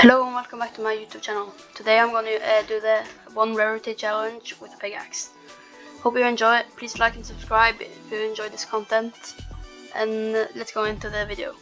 Hello and welcome back to my YouTube channel. Today I'm going to uh, do the one rarity challenge with a pickaxe. Hope you enjoy it. Please like and subscribe if you enjoy this content. And let's go into the video.